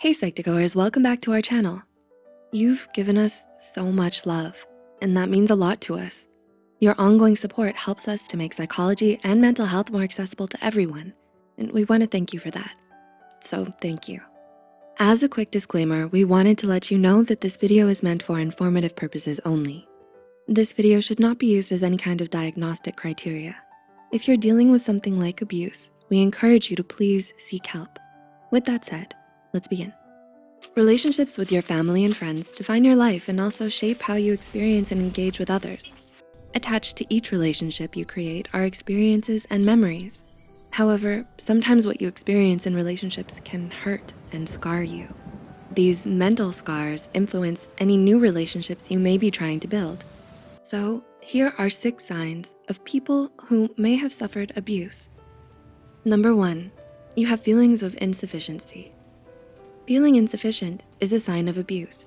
Hey Psych2Goers, welcome back to our channel. You've given us so much love, and that means a lot to us. Your ongoing support helps us to make psychology and mental health more accessible to everyone, and we wanna thank you for that. So thank you. As a quick disclaimer, we wanted to let you know that this video is meant for informative purposes only. This video should not be used as any kind of diagnostic criteria. If you're dealing with something like abuse, we encourage you to please seek help. With that said, Let's begin. Relationships with your family and friends define your life and also shape how you experience and engage with others. Attached to each relationship you create are experiences and memories. However, sometimes what you experience in relationships can hurt and scar you. These mental scars influence any new relationships you may be trying to build. So here are six signs of people who may have suffered abuse. Number one, you have feelings of insufficiency. Feeling insufficient is a sign of abuse.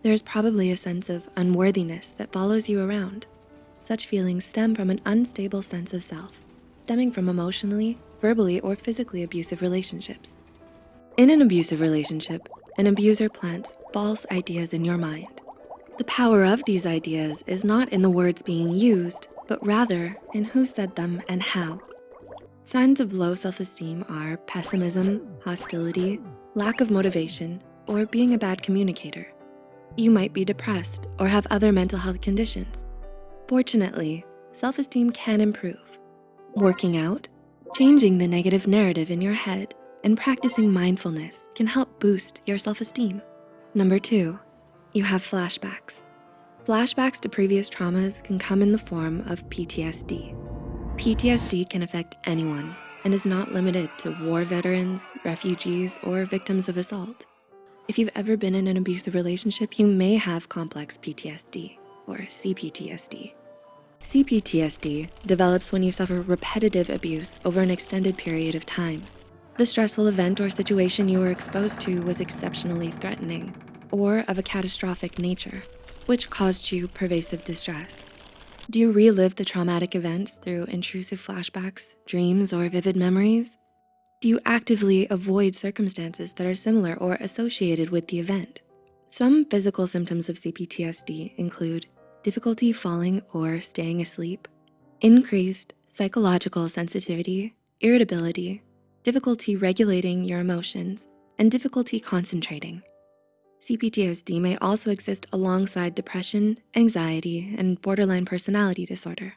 There is probably a sense of unworthiness that follows you around. Such feelings stem from an unstable sense of self, stemming from emotionally, verbally, or physically abusive relationships. In an abusive relationship, an abuser plants false ideas in your mind. The power of these ideas is not in the words being used, but rather in who said them and how. Signs of low self-esteem are pessimism, hostility, lack of motivation, or being a bad communicator. You might be depressed or have other mental health conditions. Fortunately, self-esteem can improve. Working out, changing the negative narrative in your head, and practicing mindfulness can help boost your self-esteem. Number two, you have flashbacks. Flashbacks to previous traumas can come in the form of PTSD. PTSD can affect anyone, and is not limited to war veterans, refugees, or victims of assault. If you've ever been in an abusive relationship, you may have complex PTSD or CPTSD. CPTSD develops when you suffer repetitive abuse over an extended period of time. The stressful event or situation you were exposed to was exceptionally threatening or of a catastrophic nature, which caused you pervasive distress. Do you relive the traumatic events through intrusive flashbacks, dreams, or vivid memories? Do you actively avoid circumstances that are similar or associated with the event? Some physical symptoms of CPTSD include difficulty falling or staying asleep, increased psychological sensitivity, irritability, difficulty regulating your emotions, and difficulty concentrating. CPTSD may also exist alongside depression, anxiety, and borderline personality disorder.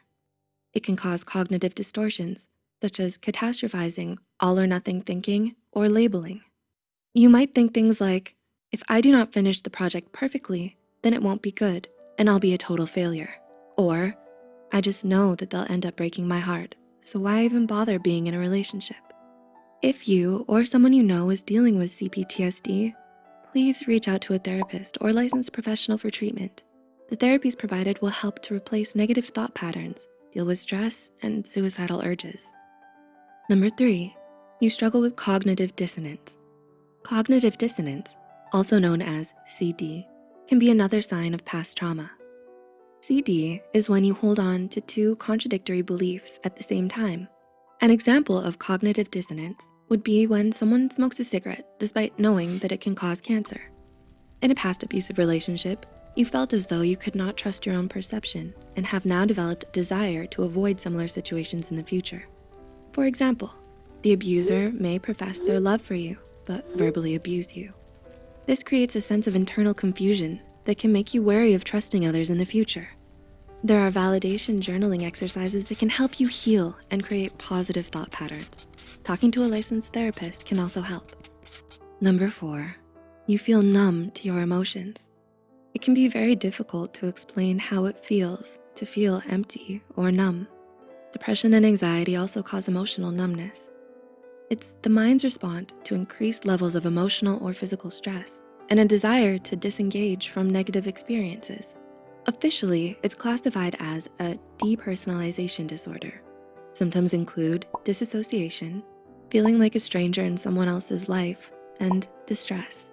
It can cause cognitive distortions, such as catastrophizing, all or nothing thinking, or labeling. You might think things like, if I do not finish the project perfectly, then it won't be good and I'll be a total failure. Or, I just know that they'll end up breaking my heart, so why even bother being in a relationship? If you or someone you know is dealing with CPTSD, please reach out to a therapist or licensed professional for treatment. The therapies provided will help to replace negative thought patterns, deal with stress and suicidal urges. Number three, you struggle with cognitive dissonance. Cognitive dissonance, also known as CD, can be another sign of past trauma. CD is when you hold on to two contradictory beliefs at the same time. An example of cognitive dissonance would be when someone smokes a cigarette despite knowing that it can cause cancer. In a past abusive relationship, you felt as though you could not trust your own perception and have now developed a desire to avoid similar situations in the future. For example, the abuser may profess their love for you, but verbally abuse you. This creates a sense of internal confusion that can make you wary of trusting others in the future. There are validation journaling exercises that can help you heal and create positive thought patterns. Talking to a licensed therapist can also help. Number four, you feel numb to your emotions. It can be very difficult to explain how it feels to feel empty or numb. Depression and anxiety also cause emotional numbness. It's the mind's response to increased levels of emotional or physical stress and a desire to disengage from negative experiences. Officially, it's classified as a depersonalization disorder. Symptoms include disassociation, feeling like a stranger in someone else's life, and distress.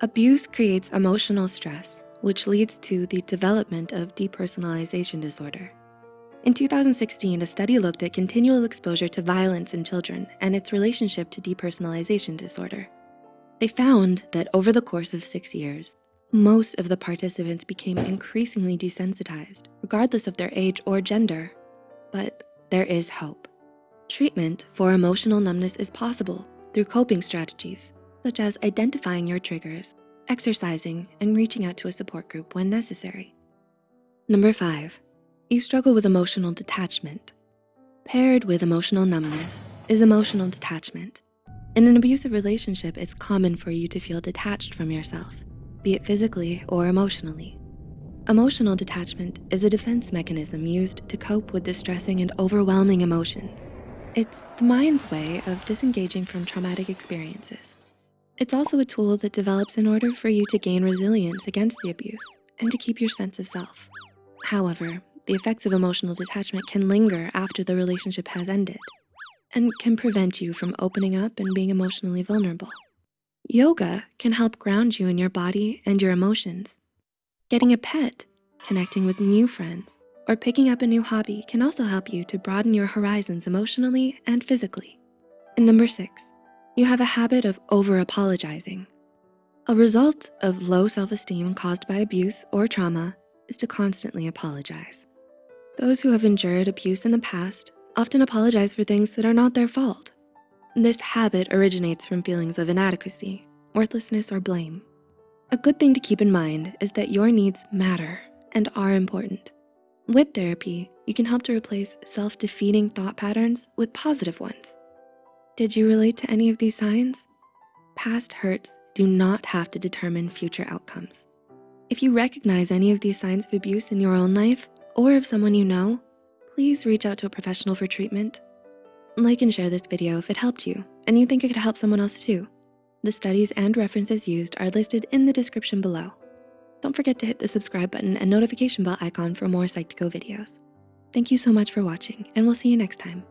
Abuse creates emotional stress, which leads to the development of depersonalization disorder. In 2016, a study looked at continual exposure to violence in children and its relationship to depersonalization disorder. They found that over the course of six years, most of the participants became increasingly desensitized, regardless of their age or gender. But there is hope. Treatment for emotional numbness is possible through coping strategies, such as identifying your triggers, exercising, and reaching out to a support group when necessary. Number five, you struggle with emotional detachment. Paired with emotional numbness is emotional detachment. In an abusive relationship, it's common for you to feel detached from yourself, be it physically or emotionally. Emotional detachment is a defense mechanism used to cope with distressing and overwhelming emotions. It's the mind's way of disengaging from traumatic experiences. It's also a tool that develops in order for you to gain resilience against the abuse and to keep your sense of self. However, the effects of emotional detachment can linger after the relationship has ended and can prevent you from opening up and being emotionally vulnerable. Yoga can help ground you in your body and your emotions. Getting a pet, connecting with new friends, or picking up a new hobby can also help you to broaden your horizons emotionally and physically. And number six, you have a habit of over-apologizing. A result of low self-esteem caused by abuse or trauma is to constantly apologize. Those who have endured abuse in the past often apologize for things that are not their fault. This habit originates from feelings of inadequacy, worthlessness, or blame. A good thing to keep in mind is that your needs matter and are important. With therapy, you can help to replace self-defeating thought patterns with positive ones. Did you relate to any of these signs? Past hurts do not have to determine future outcomes. If you recognize any of these signs of abuse in your own life or of someone you know, please reach out to a professional for treatment. Like and share this video if it helped you and you think it could help someone else too. The studies and references used are listed in the description below. Don't forget to hit the subscribe button and notification bell icon for more Psych2Go videos. Thank you so much for watching and we'll see you next time.